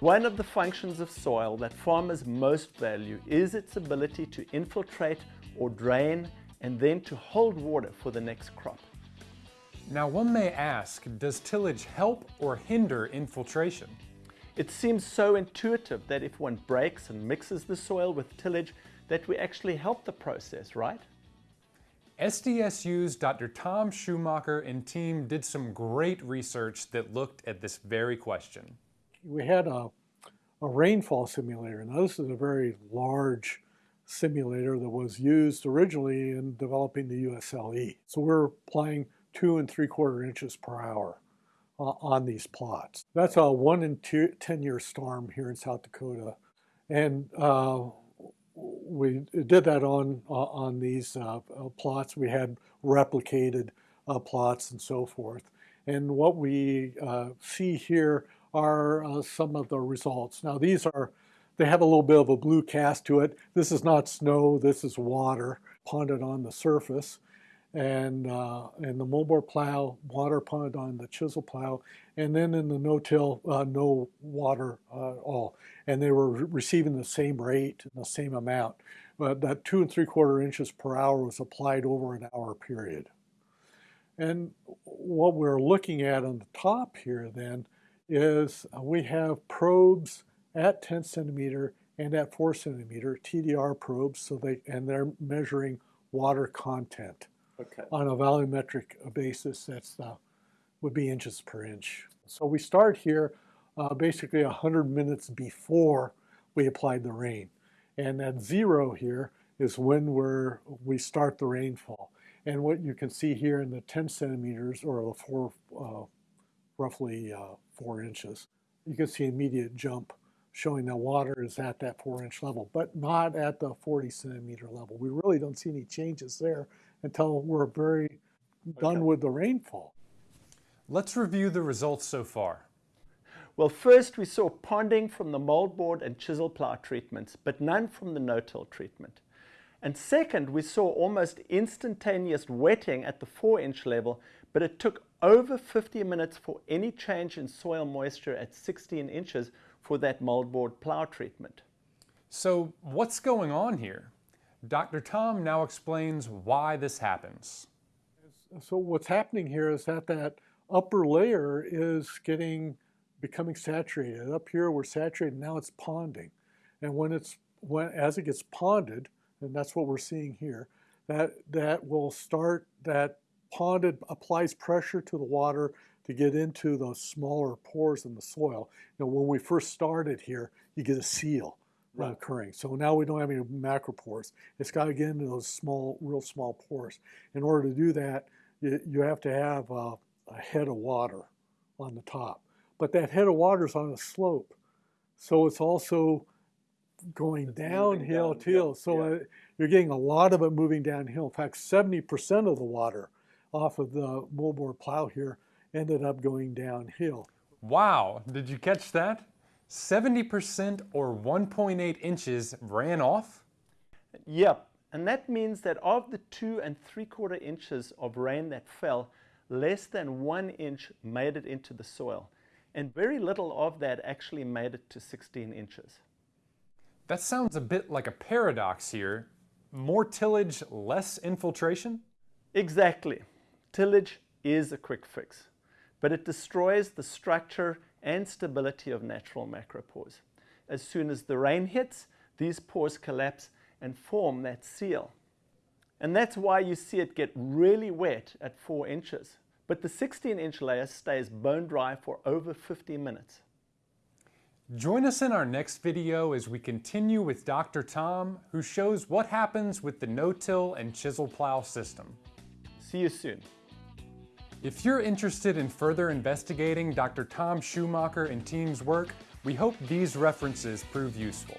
One of the functions of soil that farmers most value is its ability to infiltrate or drain and then to hold water for the next crop. Now one may ask, does tillage help or hinder infiltration? It seems so intuitive that if one breaks and mixes the soil with tillage that we actually help the process, right? SDSU's Dr. Tom Schumacher and team did some great research that looked at this very question. We had a, a rainfall simulator. Now this is a very large simulator that was used originally in developing the USLE. So we're applying two and three quarter inches per hour uh, on these plots. That's a one in two, 10 year storm here in South Dakota. And uh, we did that on, uh, on these uh, uh, plots. We had replicated uh, plots and so forth. And what we see here are some of the results. Now these are they have a little bit of a blue cast to it. This is not snow, this is water ponded on the surface. And, uh, and the moldboard plow, water ponded on the chisel plow, and then in the no-till, uh, no water uh, at all. And they were re receiving the same rate the same amount. But that two and three quarter inches per hour was applied over an hour period. And what we're looking at on the top here then is uh, we have probes at 10 centimeter and at 4 centimeter TDR probes so they and they're measuring water content okay. on a volumetric basis that's the, would be inches per inch. So we start here uh, basically 100 minutes before we applied the rain and at zero here is when we're, we start the rainfall. And what you can see here in the 10 centimeters or the four, uh, roughly uh, four inches, you can see immediate jump showing that water is at that four inch level, but not at the 40 centimeter level. We really don't see any changes there until we're very done okay. with the rainfall. Let's review the results so far. Well, first we saw ponding from the moldboard and chisel plow treatments, but none from the no-till treatment. And second, we saw almost instantaneous wetting at the 4-inch level, but it took over 50 minutes for any change in soil moisture at 16 inches for that moldboard plow treatment. So what's going on here? Dr. Tom now explains why this happens. So what's happening here is that that upper layer is getting becoming saturated. Up here we're saturated, now it's ponding. And when it's when as it gets ponded, and that's what we're seeing here, that that will start that ponded applies pressure to the water to get into those smaller pores in the soil. You know, when we first started here, you get a seal right. occurring. So now we don't have any macropores. It's got to get into those small, real small pores. In order to do that, you, you have to have a, a head of water on the top. But that head of water is on a slope. So it's also going downhill down, too. Yeah, so yeah. Uh, you're getting a lot of it moving downhill. In fact, 70% of the water off of the moldboard plow here ended up going downhill. Wow, did you catch that? 70% or 1.8 inches ran off? Yep, and that means that of the two and three quarter inches of rain that fell, less than one inch made it into the soil. And very little of that actually made it to 16 inches. That sounds a bit like a paradox here. More tillage, less infiltration? Exactly. Tillage is a quick fix but it destroys the structure and stability of natural macropores. As soon as the rain hits, these pores collapse and form that seal. And that's why you see it get really wet at 4 inches. But the 16-inch layer stays bone dry for over 50 minutes. Join us in our next video as we continue with Dr. Tom, who shows what happens with the no-till and chisel plow system. See you soon. If you're interested in further investigating Dr. Tom Schumacher and team's work, we hope these references prove useful.